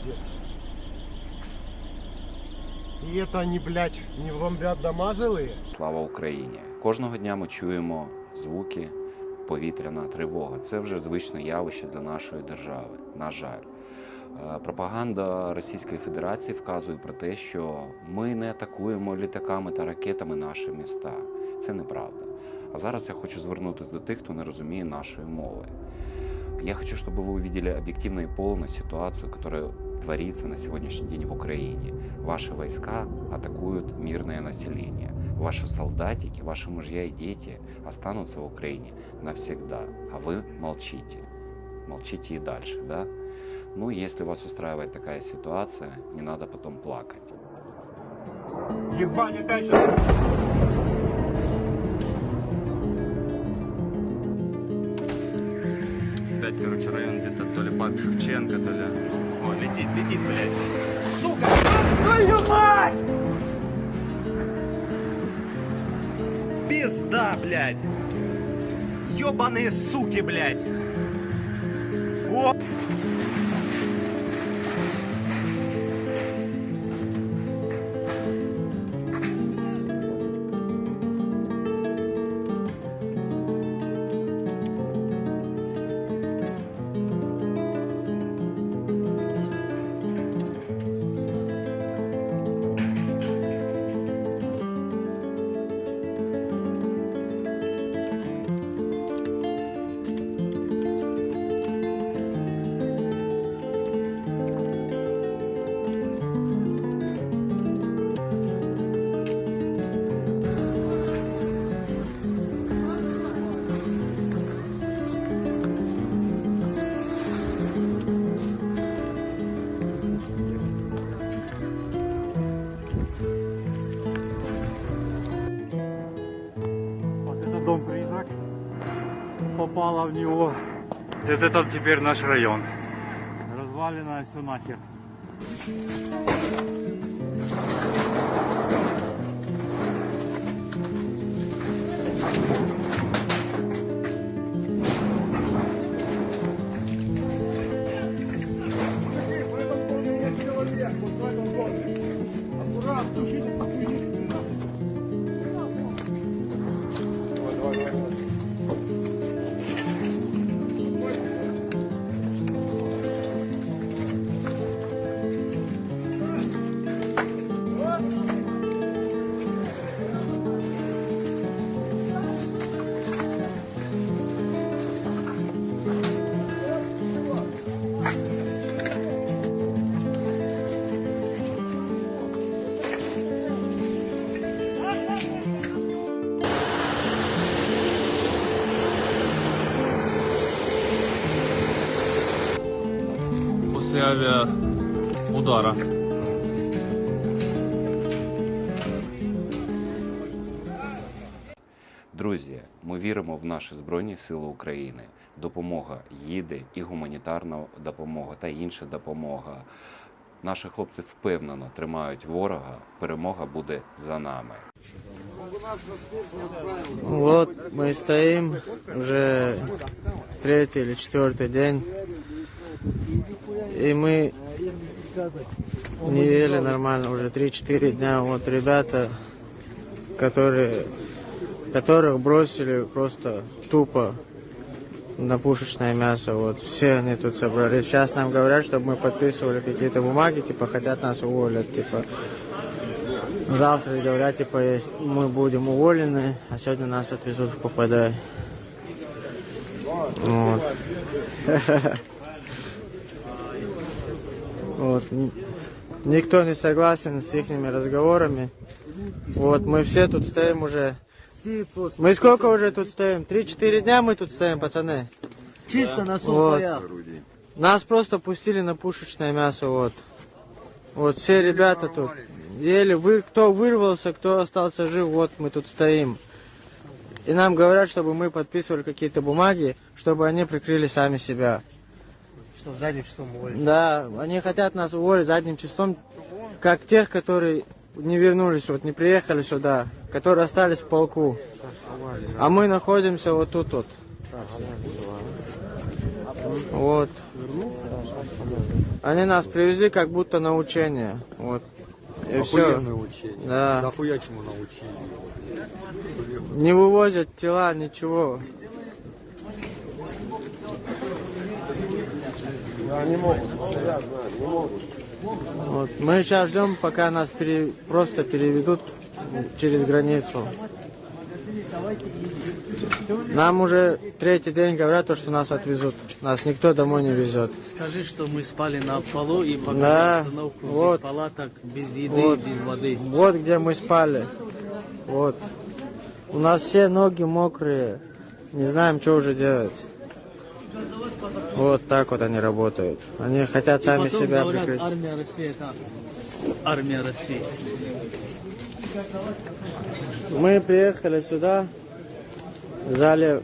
пиздец. И это они, блядь, не бомбят дома жилые? Слава Україні! Кожного дня ми чуємо звуки повітряна тривога. Це вже звичне явище для нашої держави. На жаль, Е, пропаганда Російської Федерації вказує про те, що ми не атакуємо літаками та ракетами наші міста. Це неправда. А зараз я хочу звернутися до тих, хто не розуміє нашої мови. Я хочу, чтобы вы увидели объективно и полную ситуацию, которая творится на сегодняшний день в Украине. Ваши войска атакуют мирное население. Ваши солдатики, ваши мужья и дети останутся в Украине навсегда, а вы молчите. Молчите и дальше, да? Ну, если вас устраивает такая ситуация, не надо потом плакать. Ебать, опять сейчас. Опять, короче, район где-то то ли под Шевченко, то ли... О, летит, летит, блядь. Сука! Твою мать! Пизда, блядь! Ёбаные суки, блядь! О! Вот это дом-призрак попало в него. И вот это теперь наш район. Развалено все нахер. после авиаудара. Друзі, ми віримо в наші Збройні Сили України. Допомога їде, і гуманітарна допомога та інша допомога. Наші хлопці впевнено тримають ворога. Перемога буде за нами. Вот мы стоим уже третий или четвертый день. И мы не ели нормально уже 3-4 дня. Вот ребята, которые, которых бросили просто тупо на пушечное мясо. Вот все они тут собрались. Сейчас нам говорят, чтобы мы подписывали какие-то бумаги, типа хотят нас уволить, типа завтра говорят, типа есть, мы будем уволены, а сегодня нас отвезут в ППД. Вот. Вот. Никто не согласен с их разговорами. Вот, мы все тут стоим уже. Мы сколько уже тут стоим? Три-четыре дня мы тут стоим, пацаны. Чисто на Вот. Нас просто пустили на пушечное мясо, вот. Вот все ребята тут. Еле вы, кто вырвался, кто остался жив, вот мы тут стоим. И нам говорят, чтобы мы подписывали какие-то бумаги, чтобы они прикрыли сами себя. Что, задним числом уволить? Да, они хотят нас уволить задним числом, как тех, которые не вернулись, вот не приехали сюда, которые остались в полку. А мы находимся вот тут вот. Вот. Они нас привезли как будто на учение. Вот. И все. Учение. Да. Нахуя чему научили? Не вывозят тела, ничего. Да, не могут. Я знаю, не могут. Вот. Мы сейчас ждем, пока нас пере- просто переведут через границу. Нам уже третий день говорят, то, что нас отвезут. Нас никто домой не везет. Скажи, что мы спали на полу и показали Да, обстановку вот. без палаток, без еды, Вот. без воды. Вот где мы спали. Вот. У нас все ноги мокрые. Не знаем, что уже делать. Вот так вот они работают. Они хотят сами себя говорят, прикрыть. армия России это армия России. Мы приехали сюда, взяли